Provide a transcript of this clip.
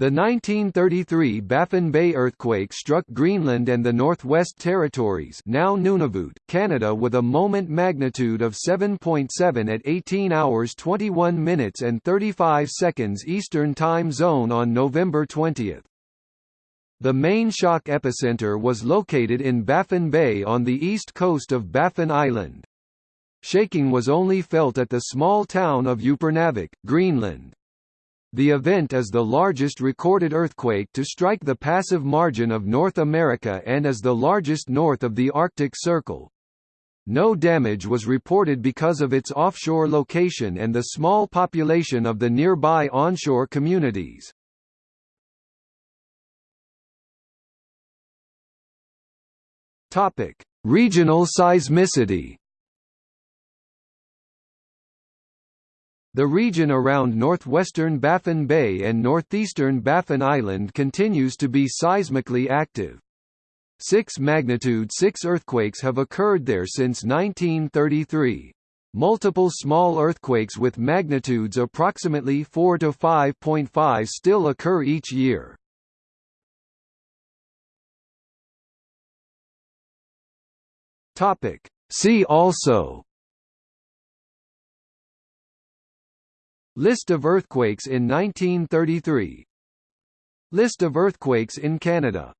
The 1933 Baffin Bay earthquake struck Greenland and the Northwest Territories now Nunavut, Canada with a moment magnitude of 7.7 at 18 hours 21 minutes and 35 seconds Eastern Time Zone on November 20. The main shock epicenter was located in Baffin Bay on the east coast of Baffin Island. Shaking was only felt at the small town of Upernavik, Greenland. The event is the largest recorded earthquake to strike the passive margin of North America and is the largest north of the Arctic Circle. No damage was reported because of its offshore location and the small population of the nearby onshore communities. Regional seismicity. The region around northwestern Baffin Bay and northeastern Baffin Island continues to be seismically active. Six magnitude 6 earthquakes have occurred there since 1933. Multiple small earthquakes with magnitudes approximately 4 to 5.5 still occur each year. See also List of earthquakes in 1933 List of earthquakes in Canada